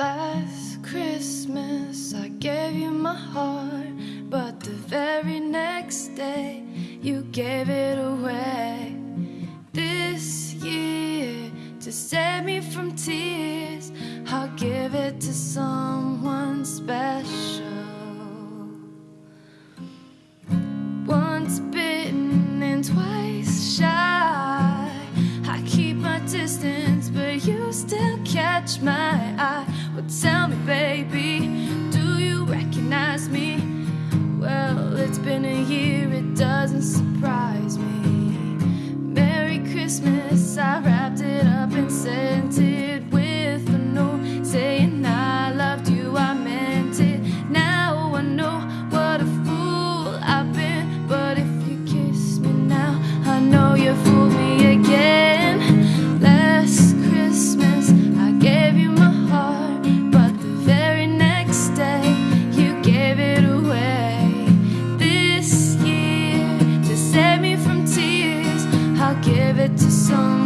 Last Christmas I gave you my heart, but the very next day you gave it away. This year, to save me from tears, I'll give it to someone special. Once bitten and twice shy, I keep my distance, but you still catch my eye. Well, tell me, baby, song.